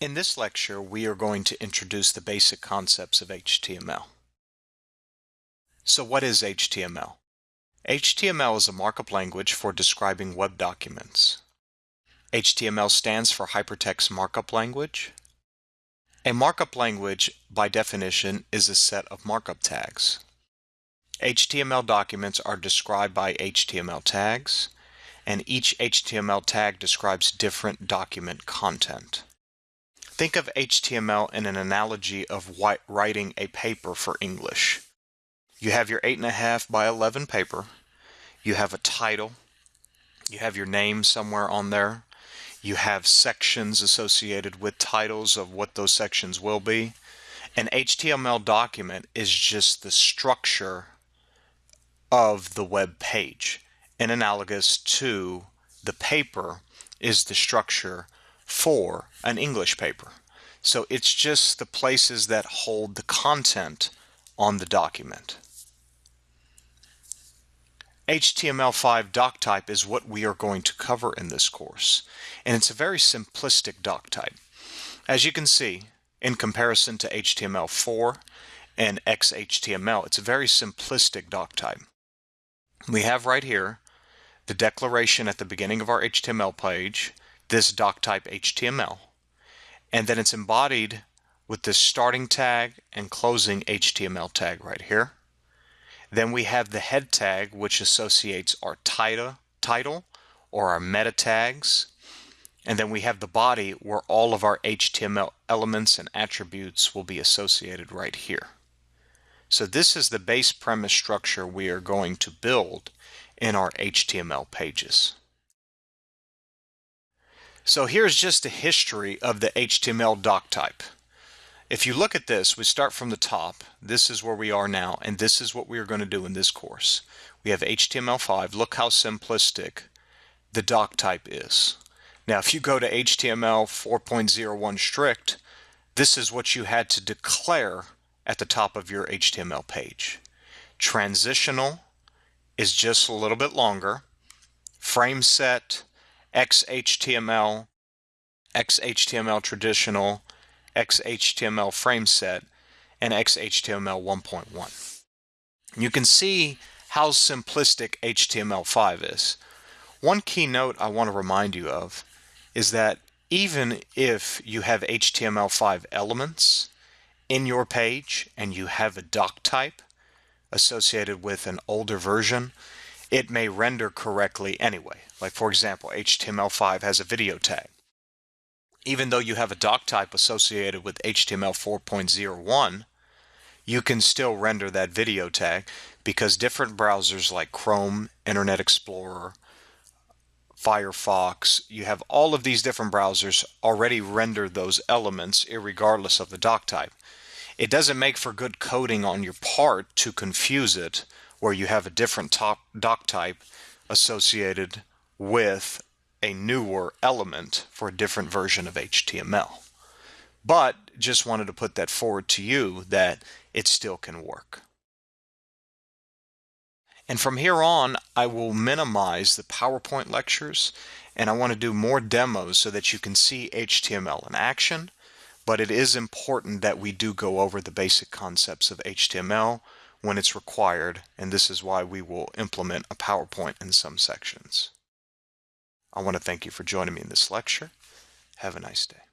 In this lecture, we are going to introduce the basic concepts of HTML. So what is HTML? HTML is a markup language for describing web documents. HTML stands for Hypertext Markup Language. A markup language, by definition, is a set of markup tags. HTML documents are described by HTML tags, and each HTML tag describes different document content. Think of HTML in an analogy of writing a paper for English. You have your 8.5 by 11 paper, you have a title, you have your name somewhere on there, you have sections associated with titles of what those sections will be. An HTML document is just the structure of the web page. And analogous to the paper is the structure for an English paper. So it's just the places that hold the content on the document. HTML5 doc type is what we are going to cover in this course. And it's a very simplistic doc type. As you can see, in comparison to HTML4 and XHTML, it's a very simplistic doc type. We have right here the declaration at the beginning of our HTML page, this doc type HTML. And then it's embodied with this starting tag and closing HTML tag right here. Then we have the head tag, which associates our title, title or our meta tags. And then we have the body where all of our HTML elements and attributes will be associated right here. So this is the base premise structure we are going to build in our HTML pages. So here's just a history of the HTML doc type. If you look at this, we start from the top. This is where we are now, and this is what we are going to do in this course. We have HTML5. Look how simplistic the doc type is. Now, if you go to HTML 4.01 strict, this is what you had to declare at the top of your HTML page. Transitional is just a little bit longer. Frame set, XHTML, XHTML traditional, XHTML frame set, and XHTML 1.1. You can see how simplistic HTML5 is. One key note I want to remind you of is that even if you have HTML5 elements in your page and you have a doc type associated with an older version, it may render correctly anyway. Like for example, HTML5 has a video tag. Even though you have a doc type associated with HTML 4.01, you can still render that video tag because different browsers like Chrome, Internet Explorer, Firefox, you have all of these different browsers already render those elements regardless of the doc type. It doesn't make for good coding on your part to confuse it where you have a different doc type associated with a newer element for a different version of HTML. But just wanted to put that forward to you that it still can work. And from here on, I will minimize the PowerPoint lectures and I want to do more demos so that you can see HTML in action. But it is important that we do go over the basic concepts of HTML when it's required, and this is why we will implement a PowerPoint in some sections. I want to thank you for joining me in this lecture. Have a nice day.